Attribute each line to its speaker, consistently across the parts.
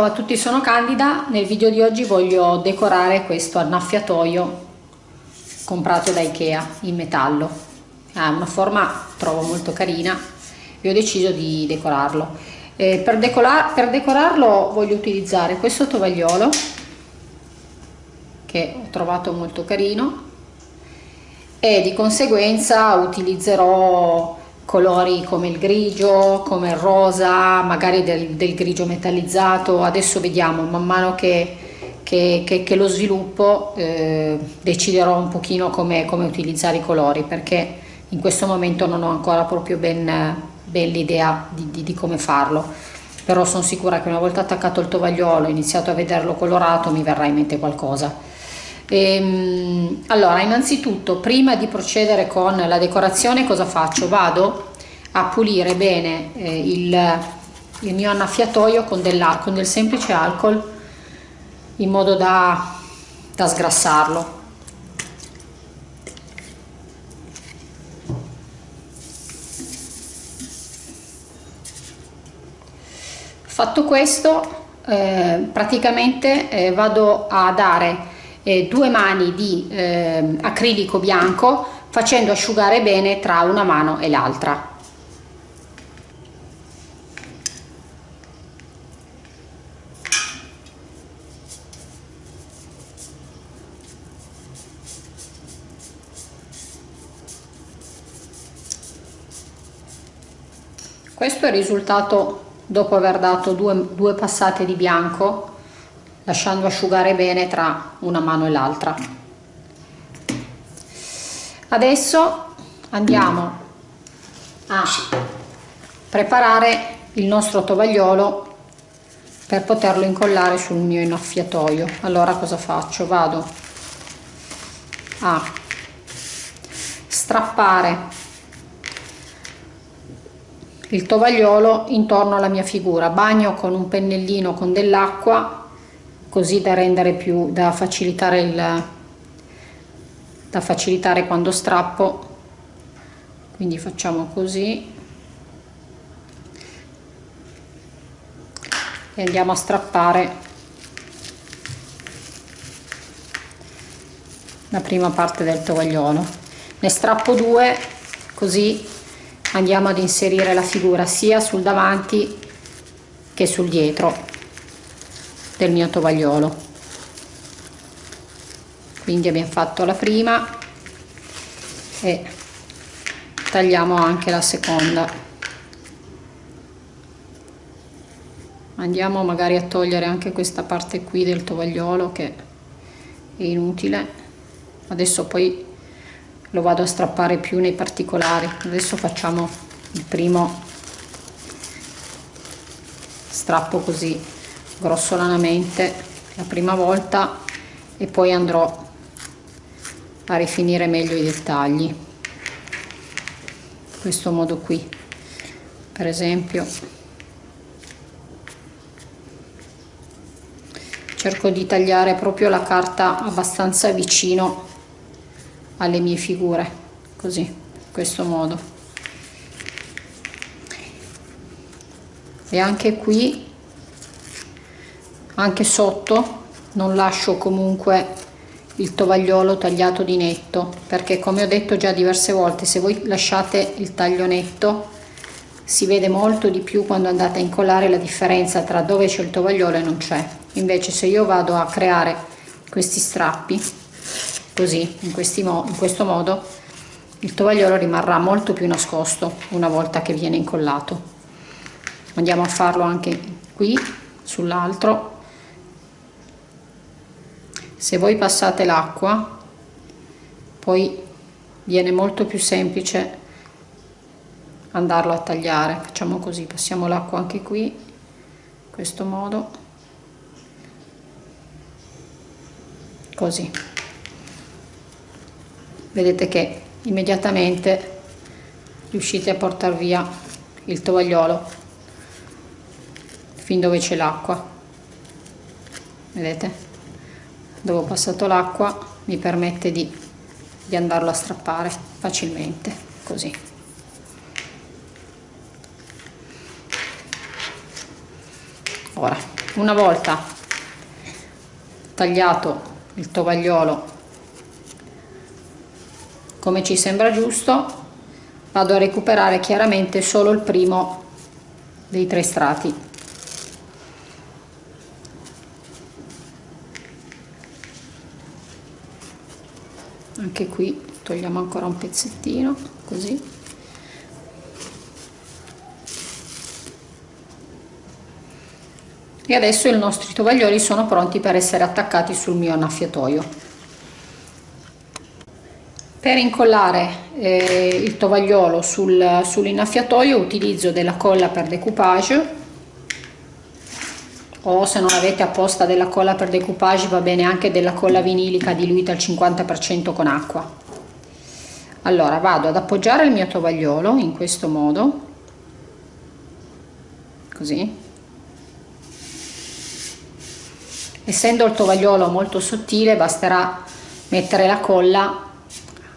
Speaker 1: Ciao a tutti, sono Candida. Nel video di oggi voglio decorare questo annaffiatoio comprato da Ikea in metallo. Ha una forma trovo molto carina e ho deciso di decorarlo. Eh, per, decorar per decorarlo voglio utilizzare questo tovagliolo che ho trovato molto carino e di conseguenza utilizzerò colori come il grigio, come il rosa, magari del, del grigio metallizzato, adesso vediamo man mano che, che, che, che lo sviluppo eh, deciderò un pochino come, come, utilizzare i colori perché in questo momento non ho ancora proprio ben, ben l'idea di, di, di come farlo. Però sono sicura che una volta attaccato il tovagliolo e iniziato a vederlo colorato mi verrà in mente qualcosa Ehm, allora, innanzitutto, prima di procedere con la decorazione, cosa faccio? Vado a pulire bene eh, il, il, mio annaffiatoio con, con, del semplice alcol in modo da, da sgrassarlo. Fatto questo, eh, praticamente eh, vado a dare eh, due mani di eh, acrilico bianco facendo asciugare bene tra una mano e l'altra. Questo è il risultato dopo aver dato due, due passate di bianco lasciando asciugare bene tra una mano e l'altra. Adesso andiamo a preparare il nostro tovagliolo per poterlo incollare sul mio innaffiatoio. Allora cosa faccio? Vado a strappare il tovagliolo intorno alla mia figura. Bagno con un pennellino con dell'acqua così da rendere più da facilitare il da facilitare quando strappo. Quindi facciamo così. E andiamo a strappare la prima parte del tovagliolo. Ne strappo due così andiamo ad inserire la figura sia sul davanti che sul dietro del mio tovagliolo. Quindi abbiamo fatto la prima e tagliamo anche la seconda. Andiamo magari a togliere anche questa parte qui del tovagliolo che è inutile. Adesso poi lo vado a strappare più nei particolari. Adesso facciamo il primo strappo così grossolanamente la prima volta e poi andrò a rifinire meglio i dettagli. In questo modo qui per esempio. Cerco di tagliare proprio la carta abbastanza vicino alle mie figure così in questo modo. E anche qui anche sotto non lascio comunque il tovagliolo tagliato di netto perché come ho detto già diverse volte se voi lasciate il taglio netto si vede molto di più quando andate a incollare la differenza tra dove c'è il tovagliolo e non c'è. Invece se io vado a creare questi strappi così in, mo in questo modo il tovagliolo rimarrà molto più nascosto una volta che viene incollato. Andiamo a farlo anche qui sull'altro se voi passate l'acqua poi viene molto più semplice andarlo a tagliare. Facciamo così passiamo l'acqua anche qui in questo modo. Così. Vedete che immediatamente riuscite a portare via il tovagliolo fin dove c'è l'acqua. Vedete dove ho passato l'acqua mi permette di, di andarlo a strappare facilmente così. Ora una volta tagliato il tovagliolo come ci sembra giusto vado a recuperare chiaramente solo il primo dei tre strati anche qui togliamo ancora un pezzettino così. E adesso i nostri tovaglioli sono pronti per essere attaccati sul mio annaffiatoio. Per incollare eh, il tovagliolo sul, sull'innaffiatoio utilizzo della colla per decoupage o se non avete apposta della colla per decoupage va bene anche della colla vinilica diluita al 50% con acqua. Allora vado ad appoggiare il mio tovagliolo in questo modo. Così. Essendo il tovagliolo molto sottile basterà mettere la colla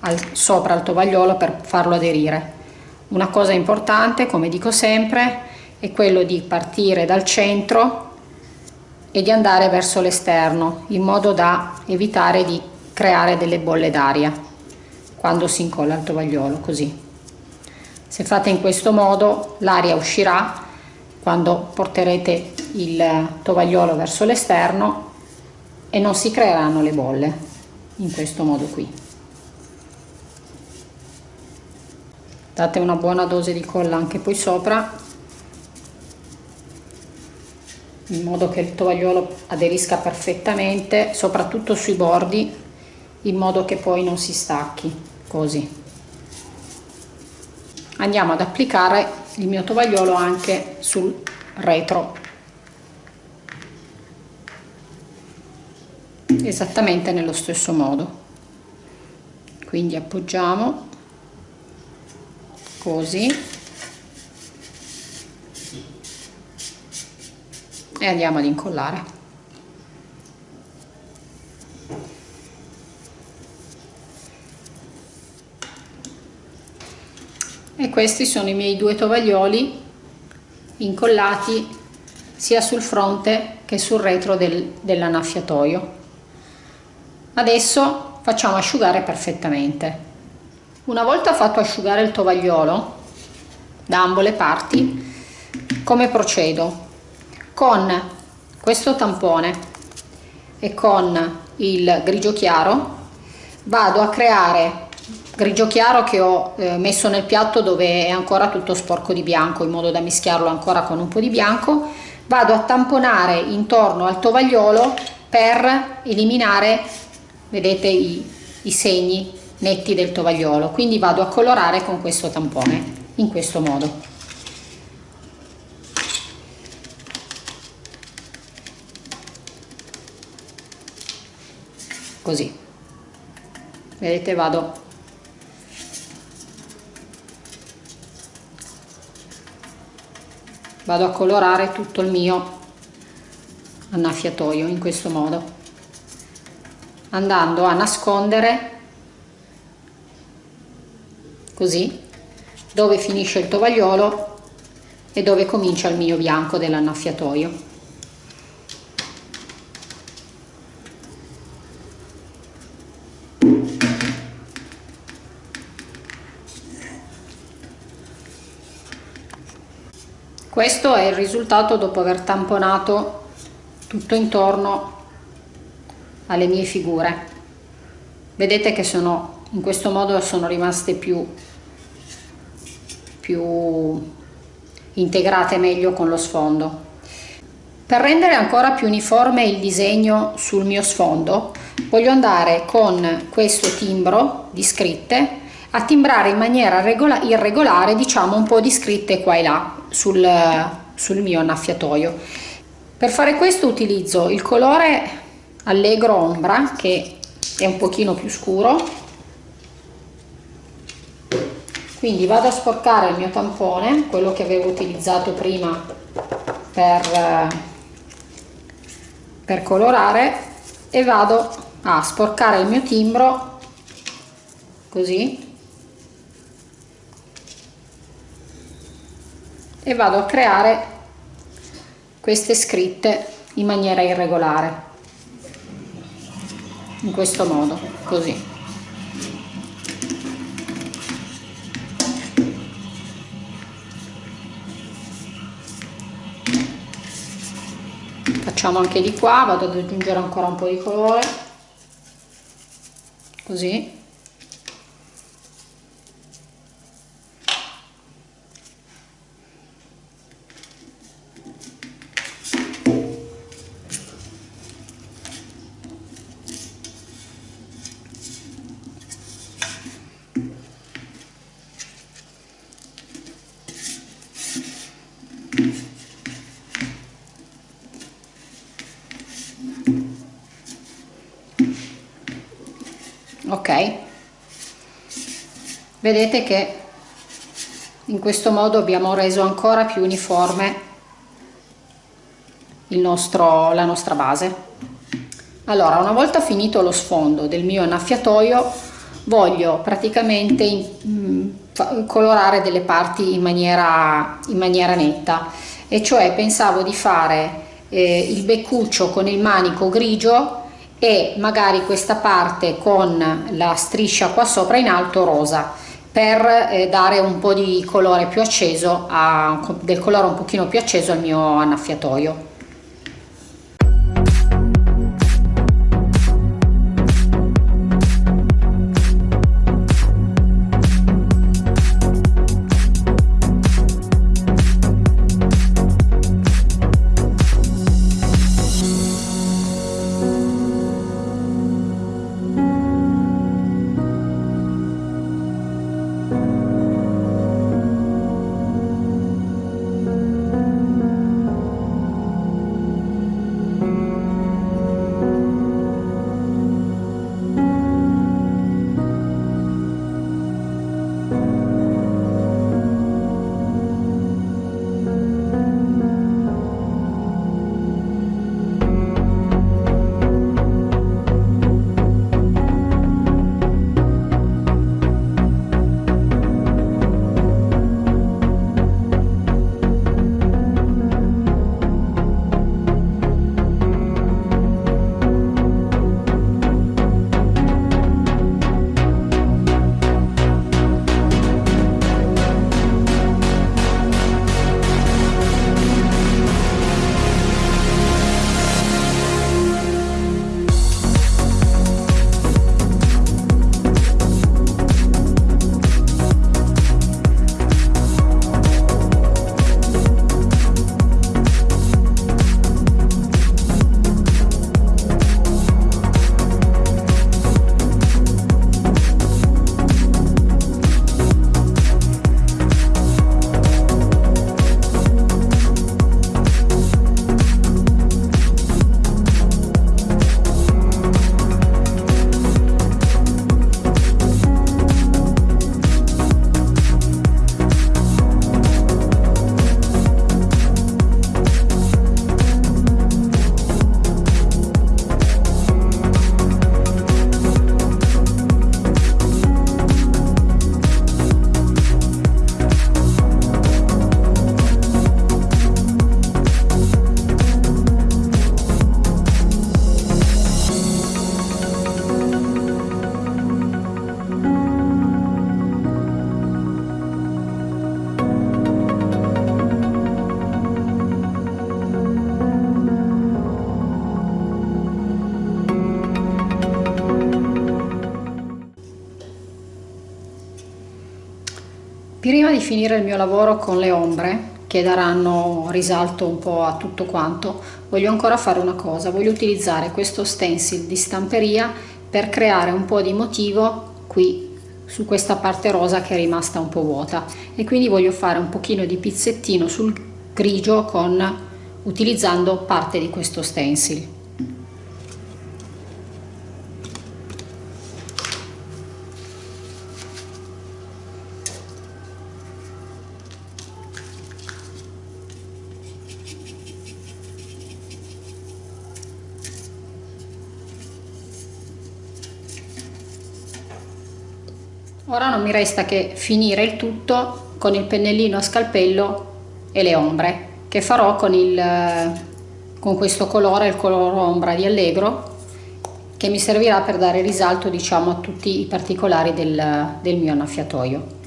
Speaker 1: al, sopra il tovagliolo per farlo aderire. Una cosa importante come dico sempre è quello di partire dal centro e di andare verso l'esterno in modo da evitare di creare delle bolle d'aria quando si incolla il tovagliolo così. Se fate in questo modo l'aria uscirà quando porterete il tovagliolo verso l'esterno e non si creeranno le bolle in questo modo qui. Date una buona dose di colla anche poi sopra in modo che il tovagliolo aderisca perfettamente soprattutto sui bordi in modo che poi non si stacchi così. Andiamo ad applicare il mio tovagliolo anche sul retro. Esattamente nello stesso modo. Quindi appoggiamo così e andiamo ad incollare. E questi sono i miei due tovaglioli incollati sia sul fronte che sul retro del, dell'annaffiatoio. Adesso facciamo asciugare perfettamente. Una volta fatto asciugare il tovagliolo da ambo le parti come procedo con questo tampone e con il grigio chiaro vado a creare grigio chiaro che ho eh, messo nel piatto dove è ancora tutto sporco di bianco in modo da mischiarlo ancora con un po' di bianco. Vado a tamponare intorno al tovagliolo per eliminare vedete i, i segni netti del tovagliolo. Quindi vado a colorare con questo tampone in questo modo così. Vedete vado. Vado a colorare tutto il mio annaffiatoio in questo modo andando a nascondere così dove finisce il tovagliolo e dove comincia il mio bianco dell'annaffiatoio questo è il risultato dopo aver tamponato tutto intorno alle mie figure. Vedete che sono in questo modo sono rimaste più più integrate meglio con lo sfondo. Per rendere ancora più uniforme il disegno sul mio sfondo voglio andare con questo timbro di scritte a timbrare in maniera irregolare diciamo un po' di scritte qua e là sul, sul mio annaffiatoio. Per fare questo utilizzo il colore Allegro Ombra che è un pochino più scuro quindi vado a sporcare il mio tampone quello che avevo utilizzato prima per, per colorare e vado a sporcare il mio timbro così e vado a creare queste scritte in maniera irregolare. In questo modo così. Facciamo anche di qua vado ad aggiungere ancora un po di colore. Così ok. Vedete che in questo modo abbiamo reso ancora più uniforme nostro, la nostra base. Allora una volta finito lo sfondo del mio annaffiatoio voglio praticamente mh, colorare delle parti in maniera, in maniera netta. E cioè pensavo di fare eh, il beccuccio con il manico grigio e magari questa parte con la striscia qua sopra in alto rosa per eh, dare un po' di colore più acceso a, del colore un pochino più acceso al mio annaffiatoio finire il mio lavoro con le ombre, che daranno risalto un po' a tutto quanto, voglio ancora fare una cosa, voglio utilizzare questo stencil di stamperia per creare un po' di motivo qui su questa parte rosa che è rimasta un po' vuota e quindi voglio fare un pochino di pizzettino sul grigio con utilizzando parte di questo stencil. Ora non mi resta che finire il tutto con il pennellino a scalpello e le ombre che farò con il, con questo colore, il colore ombra di Allegro, che mi servirà per dare risalto diciamo a tutti i particolari del, del mio annaffiatoio.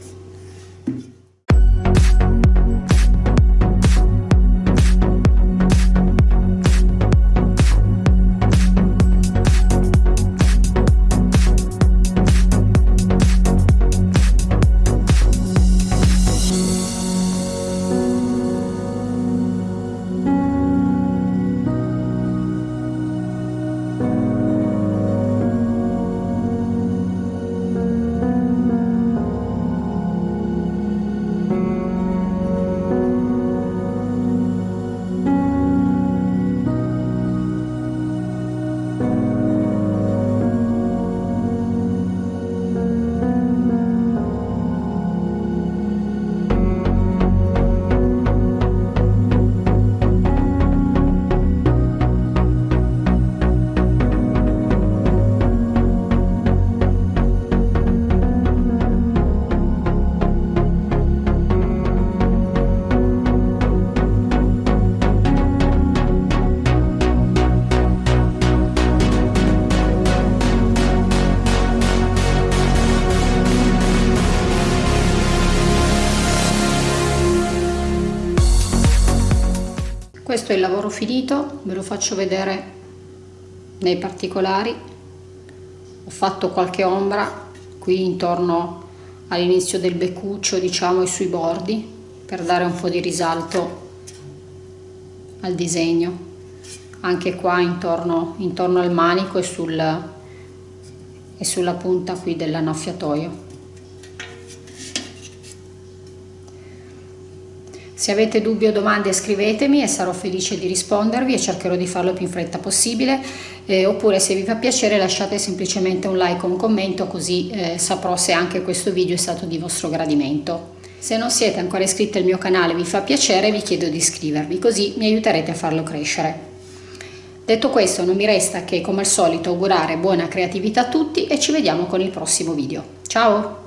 Speaker 1: Questo è il lavoro finito ve lo faccio vedere nei particolari. Ho fatto qualche ombra qui intorno all'inizio del beccuccio diciamo e sui bordi per dare un po' di risalto al disegno. Anche qua intorno, intorno al manico e, sul, e sulla punta qui dell'annaffiatoio Se avete dubbi o domande scrivetemi e sarò felice di rispondervi e cercherò di farlo più in fretta possibile eh, oppure se vi fa piacere lasciate semplicemente un like o un commento così eh, saprò se anche questo video è stato di vostro gradimento. Se non siete ancora iscritti al mio canale vi fa piacere vi chiedo di iscrivervi così mi aiuterete a farlo crescere. Detto questo non mi resta che come al solito augurare buona creatività a tutti e ci vediamo con il prossimo video. Ciao!